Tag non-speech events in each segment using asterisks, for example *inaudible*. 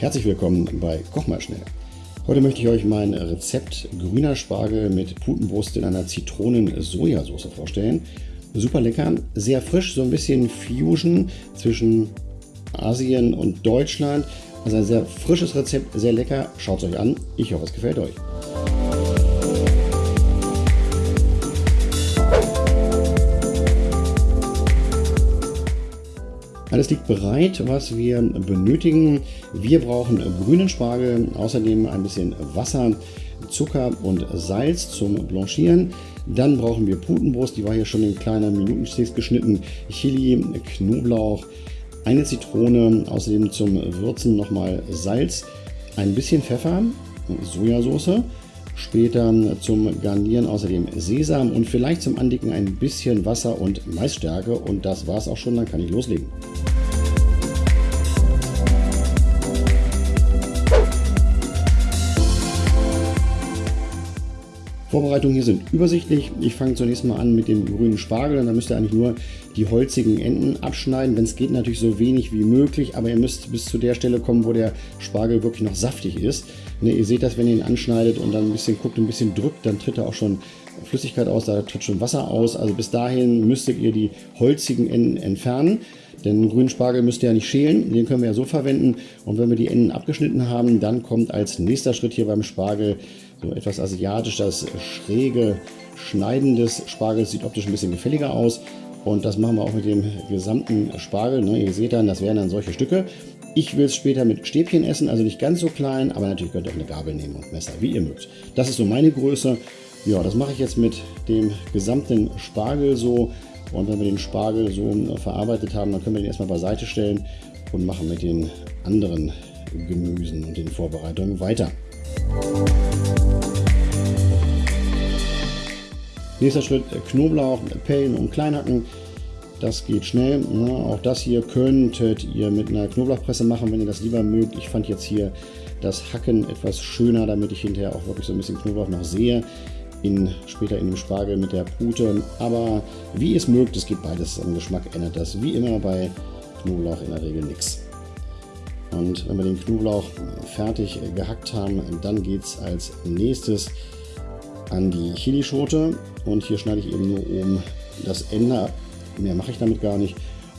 herzlich willkommen bei Koch mal schnell. Heute möchte ich euch mein Rezept grüner Spargel mit Putenbrust in einer Zitronen-Sojasauce vorstellen. Super lecker, sehr frisch, so ein bisschen Fusion zwischen Asien und Deutschland. Also ein sehr frisches Rezept, sehr lecker. Schaut es euch an. Ich hoffe, es gefällt euch. Alles liegt bereit, was wir benötigen. Wir brauchen grünen Spargel, außerdem ein bisschen Wasser, Zucker und Salz zum Blanchieren. Dann brauchen wir Putenbrust, die war hier schon in kleiner Minutensticks geschnitten, Chili, Knoblauch, eine Zitrone, außerdem zum Würzen nochmal Salz, ein bisschen Pfeffer, Sojasauce, später zum Garnieren außerdem Sesam und vielleicht zum Andicken ein bisschen Wasser und Maisstärke und das war es auch schon, dann kann ich loslegen. Vorbereitungen hier sind übersichtlich. Ich fange zunächst mal an mit dem grünen Spargel und dann müsst ihr eigentlich nur die holzigen Enden abschneiden. Wenn es geht, natürlich so wenig wie möglich, aber ihr müsst bis zu der Stelle kommen, wo der Spargel wirklich noch saftig ist. Ne, ihr seht das, wenn ihr ihn anschneidet und dann ein bisschen guckt, ein bisschen drückt, dann tritt er auch schon Flüssigkeit aus, da tritt schon Wasser aus. Also bis dahin müsstet ihr die holzigen Enden entfernen. Denn grünen Spargel müsst ihr ja nicht schälen, den können wir ja so verwenden. Und wenn wir die Enden abgeschnitten haben, dann kommt als nächster Schritt hier beim Spargel so etwas asiatisch, das schräge Schneiden des Spargels sieht optisch ein bisschen gefälliger aus. Und das machen wir auch mit dem gesamten Spargel. Ne? Ihr seht dann, das wären dann solche Stücke. Ich will es später mit Stäbchen essen, also nicht ganz so klein, aber natürlich könnt ihr auch eine Gabel nehmen und Messer, wie ihr mögt. Das ist so meine Größe. Ja, das mache ich jetzt mit dem gesamten Spargel so. Und wenn wir den Spargel so verarbeitet haben, dann können wir den erstmal beiseite stellen und machen mit den anderen Gemüsen und den Vorbereitungen weiter. Nächster Schritt Knoblauch, Pellen und Kleinhacken. Das geht schnell. Ne? Auch das hier könntet ihr mit einer Knoblauchpresse machen, wenn ihr das lieber mögt. Ich fand jetzt hier das Hacken etwas schöner, damit ich hinterher auch wirklich so ein bisschen Knoblauch noch sehe. In, später in dem Spargel mit der Pute. Aber wie ihr es mögt, es geht beides am Geschmack, ändert das wie immer bei Knoblauch in der Regel nichts. Und wenn wir den Knoblauch fertig gehackt haben, dann geht es als nächstes an die Chilischote. Und hier schneide ich eben nur oben das Ende ab. Mehr mache ich damit gar nicht.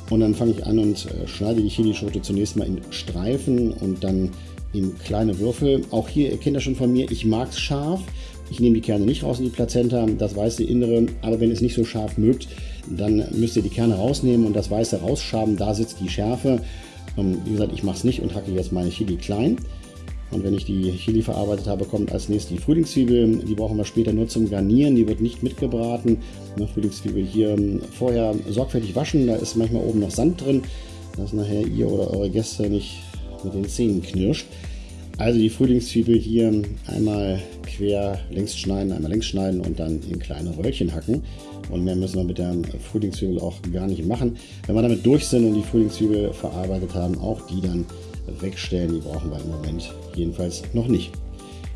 Und dann fange ich an und äh, schneide die Chilischote zunächst mal in Streifen und dann in kleine Würfel. Auch hier, ihr kennt das schon von mir, ich mag es scharf. Ich nehme die Kerne nicht raus in die Plazenta, das weiße Innere. Aber wenn ihr es nicht so scharf mögt, dann müsst ihr die Kerne rausnehmen und das Weiße rausschaben. Da sitzt die Schärfe. Ähm, wie gesagt, ich mache es nicht und hacke jetzt meine Chili klein. Und wenn ich die Chili verarbeitet habe, kommt als nächstes die Frühlingszwiebel. Die brauchen wir später nur zum Garnieren. Die wird nicht mitgebraten. Eine Frühlingszwiebel hier ähm, vorher sorgfältig waschen. Da ist manchmal oben noch Sand drin, dass nachher ihr oder eure Gäste nicht mit den Zähnen knirscht. Also die Frühlingszwiebel hier einmal quer längs schneiden, einmal längs schneiden und dann in kleine Röllchen hacken. Und mehr müssen wir mit der Frühlingszwiebel auch gar nicht machen. Wenn wir damit durch sind und die Frühlingszwiebel verarbeitet haben, auch die dann wegstellen. Die brauchen wir im Moment jedenfalls noch nicht.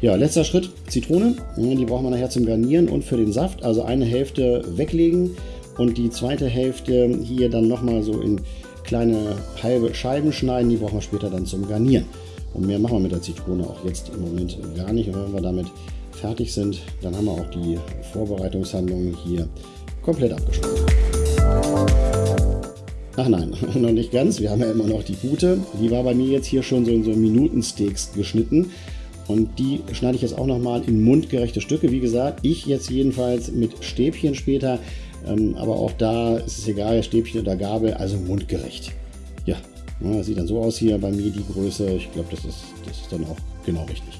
Ja, letzter Schritt, Zitrone. Die brauchen wir nachher zum Garnieren und für den Saft. Also eine Hälfte weglegen und die zweite Hälfte hier dann nochmal so in kleine halbe Scheiben schneiden. Die brauchen wir später dann zum Garnieren. Und mehr machen wir mit der Zitrone auch jetzt im Moment gar nicht. Und wenn wir damit fertig sind, dann haben wir auch die Vorbereitungshandlungen hier komplett abgeschlossen. Ach nein, *laughs* noch nicht ganz. Wir haben ja immer noch die gute. Die war bei mir jetzt hier schon so in so Minutensteaks geschnitten. Und die schneide ich jetzt auch nochmal in mundgerechte Stücke. Wie gesagt, ich jetzt jedenfalls mit Stäbchen später. Ähm, aber auch da ist es egal, Stäbchen oder Gabel, also mundgerecht. Ja, sieht dann so aus hier bei mir die Größe. Ich glaube, das ist, das ist dann auch genau richtig.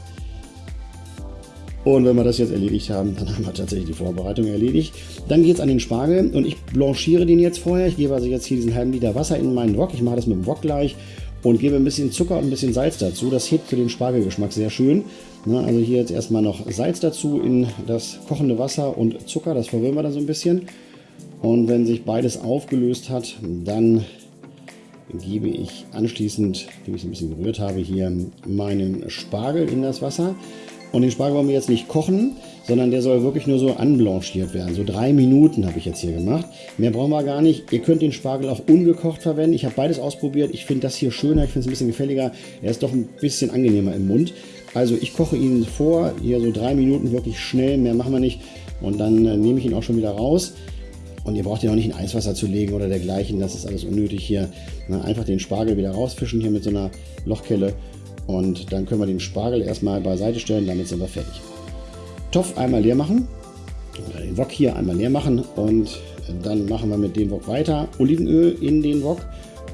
Und wenn wir das jetzt erledigt haben, dann haben wir tatsächlich die Vorbereitung erledigt. Dann geht es an den Spargel und ich blanchiere den jetzt vorher. Ich gebe also jetzt hier diesen halben Liter Wasser in meinen Wok. Ich mache das mit dem Wok gleich und gebe ein bisschen Zucker und ein bisschen Salz dazu. Das hebt für den Spargelgeschmack sehr schön. also hier jetzt erstmal noch Salz dazu in das kochende Wasser und Zucker. Das verwirren wir dann so ein bisschen. Und wenn sich beides aufgelöst hat, dann gebe ich anschließend, wie ich es ein bisschen gerührt habe, hier meinen Spargel in das Wasser. Und den Spargel wollen wir jetzt nicht kochen, sondern der soll wirklich nur so anblanchiert werden. So drei Minuten habe ich jetzt hier gemacht. Mehr brauchen wir gar nicht. Ihr könnt den Spargel auch ungekocht verwenden. Ich habe beides ausprobiert. Ich finde das hier schöner, ich finde es ein bisschen gefälliger. Er ist doch ein bisschen angenehmer im Mund. Also ich koche ihn vor, hier so drei Minuten wirklich schnell, mehr machen wir nicht. Und dann äh, nehme ich ihn auch schon wieder raus. Und ihr braucht ihn auch nicht in Eiswasser zu legen oder dergleichen. Das ist alles unnötig hier. Na, einfach den Spargel wieder rausfischen hier mit so einer Lochkelle. Und dann können wir den Spargel erstmal beiseite stellen. Damit sind wir fertig. Topf einmal leer machen. Oder den Wok hier einmal leer machen. Und dann machen wir mit dem Wok weiter. Olivenöl in den Wok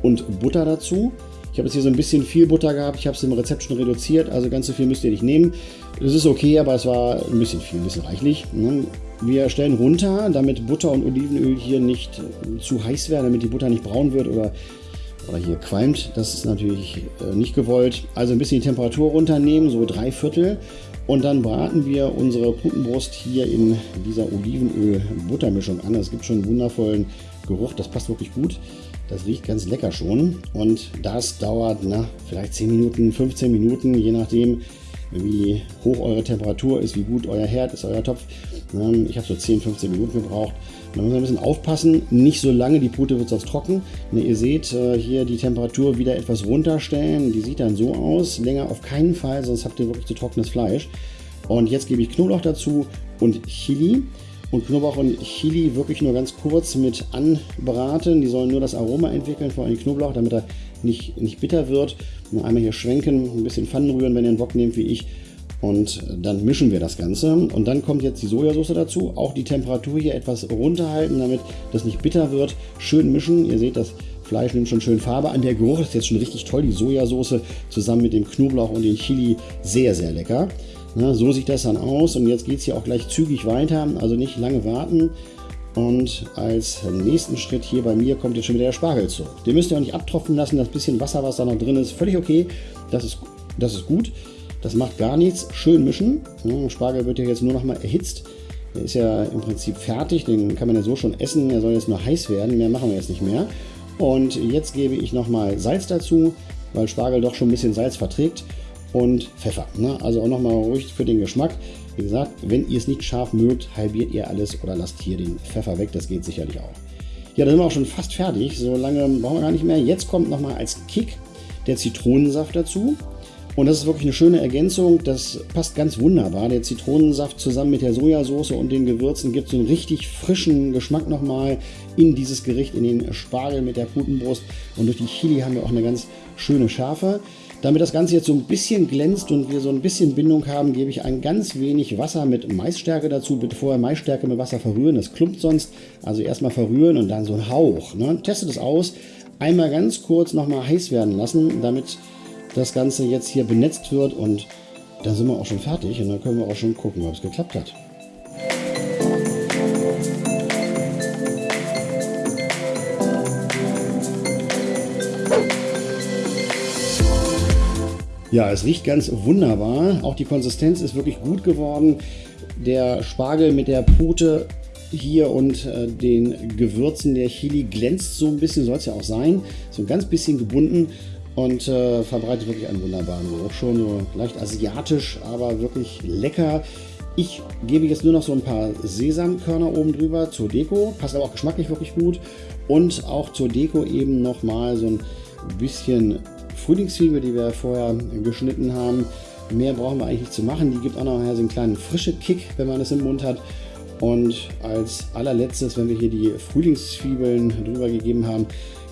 und Butter dazu. Ich habe jetzt hier so ein bisschen viel Butter gehabt. Ich habe es im Rezept schon reduziert. Also ganz so viel müsst ihr nicht nehmen. Das ist okay, aber es war ein bisschen viel, ein bisschen reichlich. Ne? Wir stellen runter, damit Butter und Olivenöl hier nicht zu heiß werden, damit die Butter nicht braun wird oder, oder hier qualmt. Das ist natürlich äh, nicht gewollt. Also ein bisschen die Temperatur runternehmen, so drei Viertel. Und dann braten wir unsere Putenbrust hier in dieser Olivenöl-Buttermischung an. Es gibt schon einen wundervollen Geruch, das passt wirklich gut. Das riecht ganz lecker schon. Und das dauert na, vielleicht 10 Minuten, 15 Minuten, je nachdem, wie hoch eure Temperatur ist, wie gut euer Herd ist, euer Topf. Ähm, ich habe so 10, 15 Minuten gebraucht. Da muss man ein bisschen aufpassen, nicht so lange, die Pute wird sonst trocken. Ne, ihr seht äh, hier die Temperatur wieder etwas runterstellen. Die sieht dann so aus. Länger auf keinen Fall, sonst habt ihr wirklich zu trockenes Fleisch. Und jetzt gebe ich Knoblauch dazu und Chili. Und Knoblauch und Chili wirklich nur ganz kurz mit anbraten. Die sollen nur das Aroma entwickeln, vor allem Knoblauch, damit er nicht, nicht bitter wird. Nur einmal hier schwenken, ein bisschen Pfannen rühren, wenn ihr einen Wok nehmt wie ich. Und dann mischen wir das Ganze. Und dann kommt jetzt die Sojasauce dazu. Auch die Temperatur hier etwas runterhalten, damit das nicht bitter wird. Schön mischen. Ihr seht, das Fleisch nimmt schon schön Farbe an. Der Geruch ist jetzt schon richtig toll. Die Sojasauce zusammen mit dem Knoblauch und dem Chili sehr, sehr lecker. Na, so sieht das dann aus. Und jetzt geht es hier auch gleich zügig weiter. Also nicht lange warten. Und als nächsten Schritt hier bei mir kommt jetzt schon wieder der Spargel zurück. Den müsst ihr auch nicht abtropfen lassen, das bisschen Wasser, was da noch drin ist, völlig okay. Das ist, das ist gut. Das macht gar nichts. Schön mischen. Der Spargel wird ja jetzt nur noch mal erhitzt. Der ist ja im Prinzip fertig, den kann man ja so schon essen. Er soll jetzt nur heiß werden, mehr machen wir jetzt nicht mehr. Und jetzt gebe ich noch mal Salz dazu, weil Spargel doch schon ein bisschen Salz verträgt. Und Pfeffer. Ne? Also auch noch mal ruhig für den Geschmack. Wie gesagt, wenn ihr es nicht scharf mögt, halbiert ihr alles oder lasst hier den Pfeffer weg. Das geht sicherlich auch. Ja, da sind wir auch schon fast fertig. So lange brauchen wir gar nicht mehr. Jetzt kommt noch mal als Kick der Zitronensaft dazu. Und das ist wirklich eine schöne Ergänzung. Das passt ganz wunderbar. Der Zitronensaft zusammen mit der Sojasauce und den Gewürzen gibt so einen richtig frischen Geschmack nochmal in dieses Gericht, in den Spargel mit der Putenbrust. Und durch die Chili haben wir auch eine ganz schöne Schärfe. Damit das Ganze jetzt so ein bisschen glänzt und wir so ein bisschen Bindung haben, gebe ich ein ganz wenig Wasser mit Maisstärke dazu. Bitte vorher Maisstärke mit Wasser verrühren, das klumpt sonst. Also erstmal verrühren und dann so ein Hauch. Ne? Testet es aus. Einmal ganz kurz nochmal heiß werden lassen, damit das Ganze jetzt hier benetzt wird und dann sind wir auch schon fertig und dann können wir auch schon gucken, ob es geklappt hat. Ja, es riecht ganz wunderbar. Auch die Konsistenz ist wirklich gut geworden. Der Spargel mit der Pute hier und äh, den Gewürzen der Chili glänzt so ein bisschen, soll es ja auch sein. So ein ganz bisschen gebunden und äh, verbreitet wirklich einen wunderbaren Geruch. Schon so leicht asiatisch, aber wirklich lecker. Ich gebe jetzt nur noch so ein paar Sesamkörner oben drüber zur Deko. Passt aber auch geschmacklich wirklich gut. Und auch zur Deko eben nochmal so ein bisschen Frühlingszwiebel, die wir vorher geschnitten haben. Mehr brauchen wir eigentlich nicht zu machen. Die gibt auch noch so einen kleinen frische Kick, wenn man es im Mund hat. Und als allerletztes, wenn wir hier die Frühlingszwiebeln drüber gegeben haben,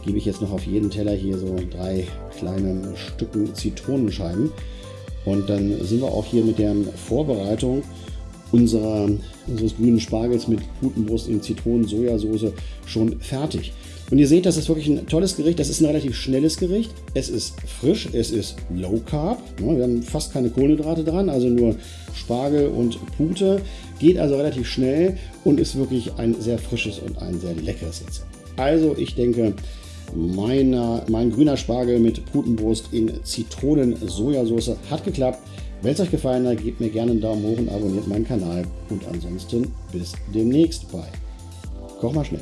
gebe ich jetzt noch auf jeden Teller hier so drei kleine Stücken Zitronenscheiben. Und dann sind wir auch hier mit der Vorbereitung unserer, unseres grünen Spargels mit Putenbrust in Zitronen-Sojasauce schon fertig. Und ihr seht, das ist wirklich ein tolles Gericht. Das ist ein relativ schnelles Gericht. Es ist frisch, es ist Low Carb. Wir haben fast keine Kohlenhydrate dran, also nur Spargel und Pute. Geht also relativ schnell und ist wirklich ein sehr frisches und ein sehr leckeres Rezept. Also ich denke, meiner, mein grüner Spargel mit Putenbrust in Zitronen-Sojasauce hat geklappt. Wenn es euch gefallen hat, gebt mir gerne einen Daumen hoch und abonniert meinen Kanal. Und ansonsten bis demnächst bei Koch mal schnell.